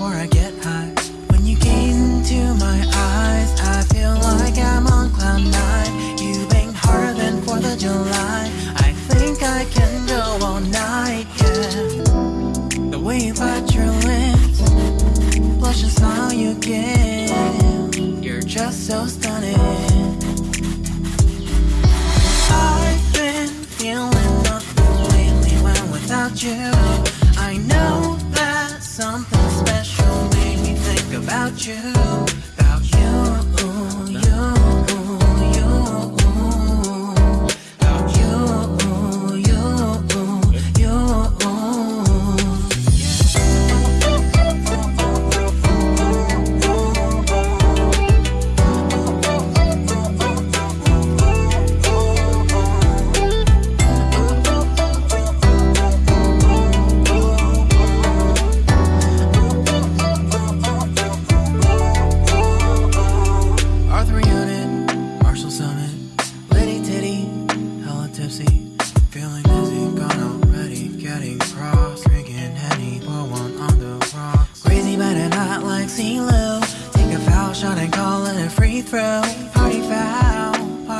before I get high. When you gaze into my eyes, I just so stunning. I've been feeling nothing lately when without you. I know that something special made me think about you.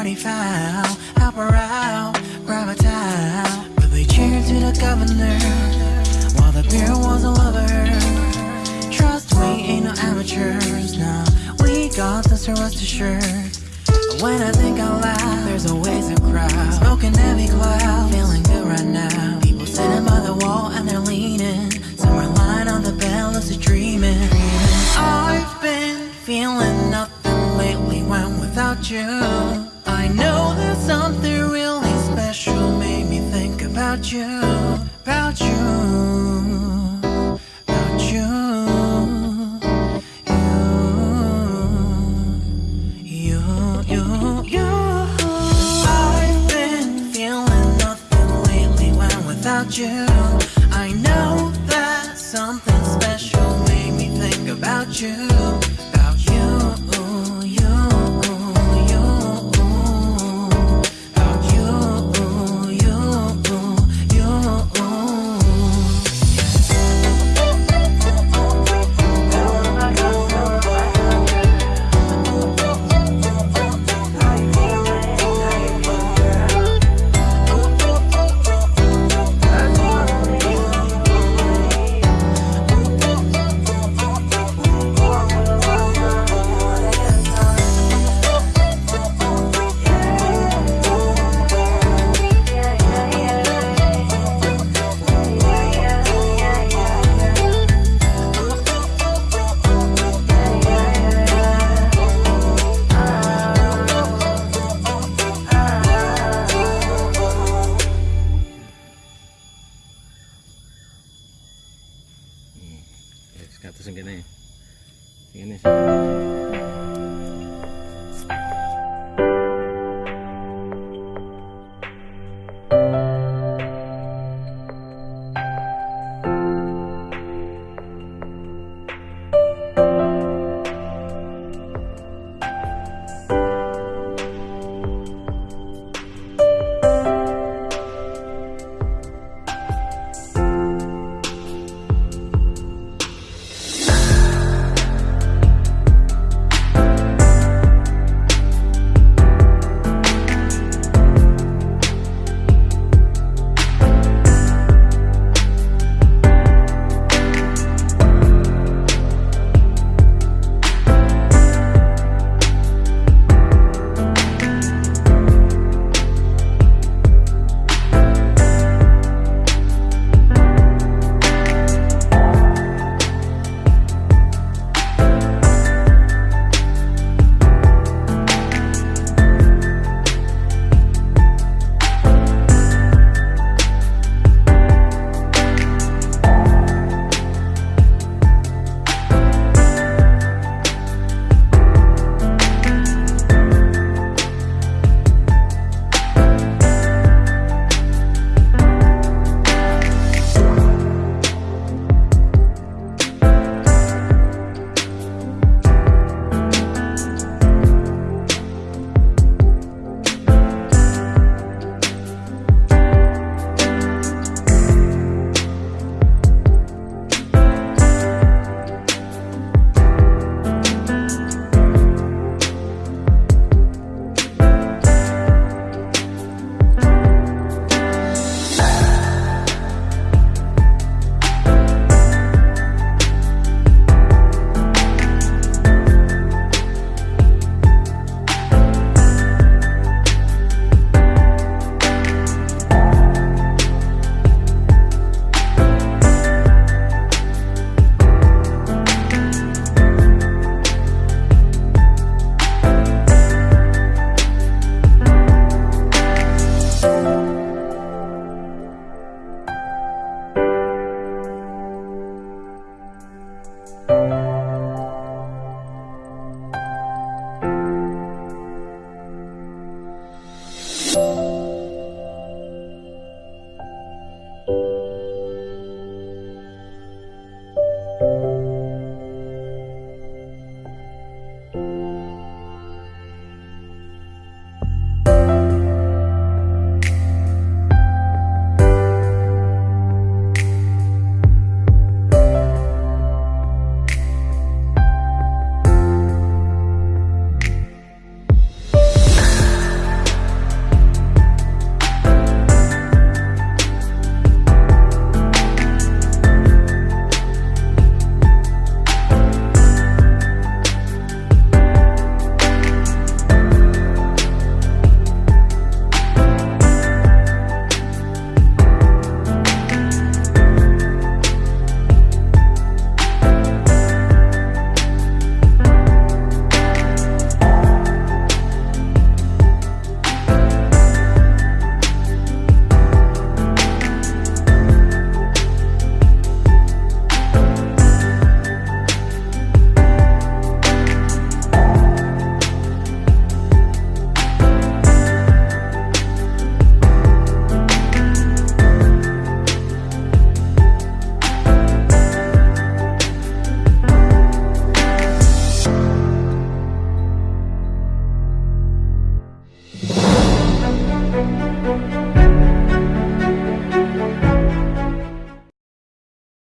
Party foul, help her out, grab a towel. But they cheered to the governor, while the beer was a lover. Trust we ain't no amateurs, nah. We got this, so rest assured. When I think out loud, there's always a crowd. Smoking heavy cloud, feeling good right now. People sitting by the wall and they're leaning. Some are lying on the bed, lucid dreaming. I've been feeling nothing lately when without you. about you, about you, about you, you, you, you, you. I've been feeling nothing lately when without you. I know that something special made me think about you.